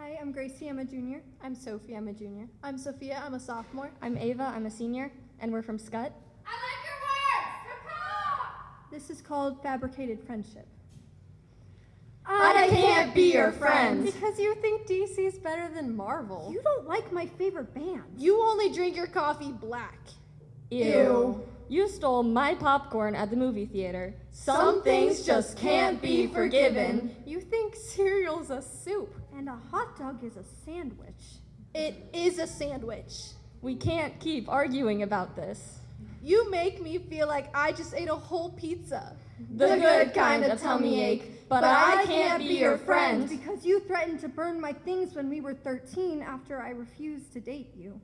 Hi, I'm Gracie. I'm a junior. I'm Sophie. I'm a junior. I'm Sophia. I'm a sophomore. I'm Ava. I'm a senior, and we're from Scott. I like your words! This is called fabricated friendship. I can't be your friend. Because you think DC's better than Marvel. You don't like my favorite band. You only drink your coffee black. Ew. You stole my popcorn at the movie theater. Some things just can't be forgiven. You think cereal's a soup. And a hot dog is a sandwich. It is a sandwich. We can't keep arguing about this. You make me feel like I just ate a whole pizza. The good kind of tummy ache, but I can't be your friend. Because you threatened to burn my things when we were 13 after I refused to date you.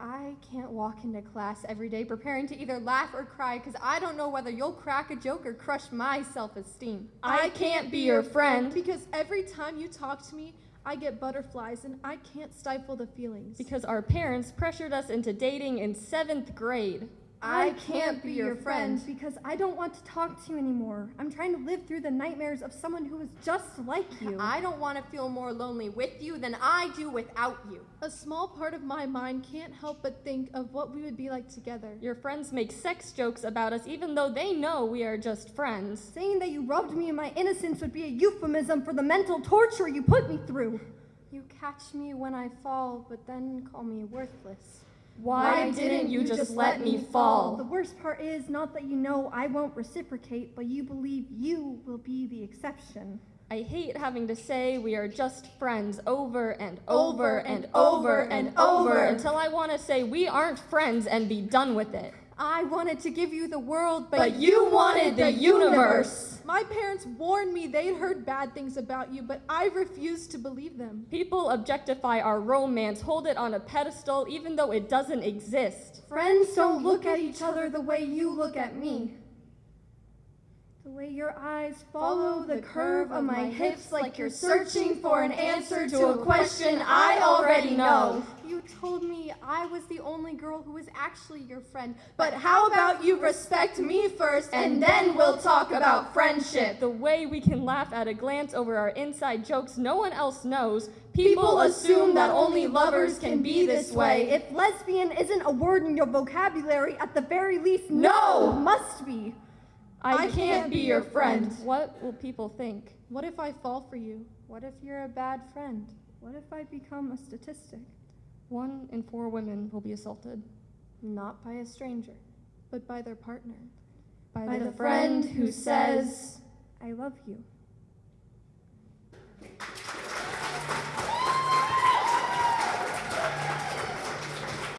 I can't walk into class every day preparing to either laugh or cry because I don't know whether you'll crack a joke or crush my self esteem. I can't be your friend Because every time you talk to me, I get butterflies and I can't stifle the feelings. because our parents pressured us into dating in seventh grade. I can't be your friend. because I don't want to talk to you anymore. I'm trying to live through the nightmares of someone who is just like you. I don't want to feel more lonely with you than I do without you. a small part of my mind can't help but think of what we would be like together. Your friends make sex jokes about us even though they know we are just friends. Saying that you robbed me of my innocence would be a euphemism for the mental torture you put me through. You catch me when I fall, but then call me worthless. Why didn't you just let me fall? The worst part is not that you know I won't reciprocate, but you believe you will be the exception. I hate having to say we are just friends over and over and over and over until I want to say we aren't friends and be done with it. I wanted to give you the world, but, But you wanted the universe. My parents warned me they'd heard bad things about you, but I refused to believe them. People objectify our romance, hold it on a pedestal even though it doesn't exist. Friends don't look at each other the way you look at me. The way your eyes follow the curve of my hips like you're searching for an answer to a question I already know. you told me I was the only girl who was actually your friend. But how about you respect me first and then we'll talk about friendship? The way we can laugh at a glance over our inside jokes no one else knows. People assume that only lovers can be this way. If lesbian isn't a word in your vocabulary, at the very least, No! must be. I can't be your friend. What will people think? What if I fall for you? What if you're a bad friend? What if I become a statistic? One in four women will be assaulted. Not by a stranger. But by their partner. By, By the friend who says, I love you.